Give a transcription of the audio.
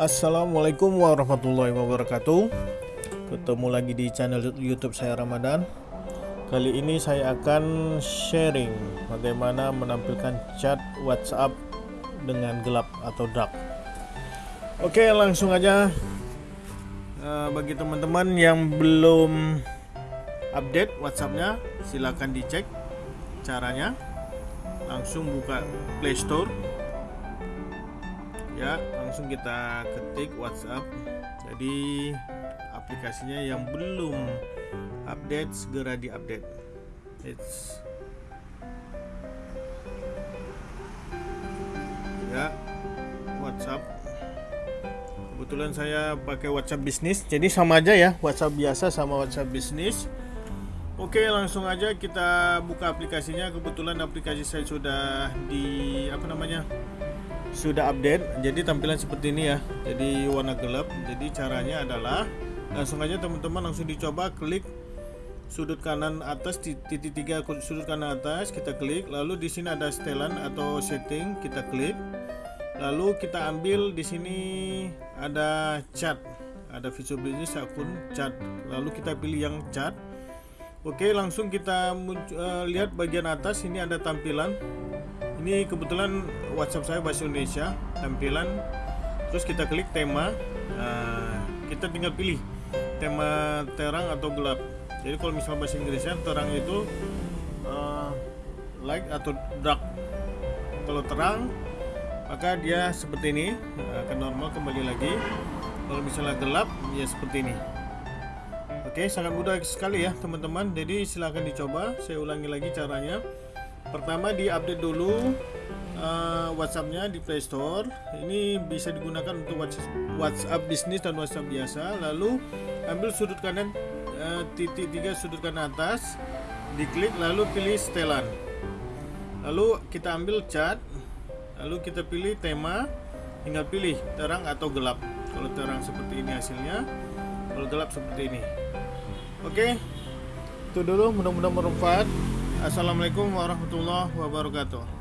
Assalamualaikum warahmatullahi wabarakatuh. Ketemu lagi di channel youtube saya Ramadan. Kali ini saya akan sharing Bagaimana menampilkan chat whatsapp Dengan gelap atau dark. Oke langsung aja. Uh, Bagi teman-teman yang belum Update whatsappnya Silahkan dicek Caranya. Langsung buka playstore ya langsung kita ketik WhatsApp. Jadi aplikasinya yang belum update segera diupdate. It's ya WhatsApp. Kebetulan saya pakai WhatsApp bisnis. Jadi sama aja ya WhatsApp biasa sama WhatsApp bisnis. Oke langsung aja kita buka aplikasinya. Kebetulan aplikasi saya sudah di apa namanya sudah update jadi tampilan seperti ini ya. Jadi warna gelap. Jadi caranya adalah langsung aja teman-teman langsung dicoba klik sudut kanan atas titik tiga sudut kanan atas kita klik. Lalu di sini ada setelan atau setting kita klik. Lalu kita ambil di sini ada chat ada visual business akun chat lalu kita pilih yang chat oke langsung kita uh, lihat bagian atas ini ada tampilan ini kebetulan WhatsApp saya bahasa Indonesia tampilan. Terus kita klik tema nah, kita tinggal pilih tema terang atau gelap. Jadi kalau misalnya bahasa Inggrisnya terang itu uh, light atau dark. Kalau terang maka dia seperti ini akan normal kembali lagi. Kalau misalnya gelap ya seperti ini. Oke sangat mudah sekali ya teman-teman. Jadi silahkan dicoba. Saya ulangi lagi caranya pertama di update dulu uh, WhatsAppnya di Play Store. Ini bisa digunakan untuk WhatsApp bisnis dan WhatsApp biasa. Lalu ambil sudut kanan uh, titik tiga sudut kanan atas. Diklik lalu pilih setelan. Lalu kita ambil cat lalu kita pilih tema. Tinggal pilih terang atau gelap. Kalau terang seperti ini hasilnya kalau gelap seperti ini. Oke itu dulu. Mudah-mudahan bermanfaat Assalamualaikum warahmatullahi wabarakatuh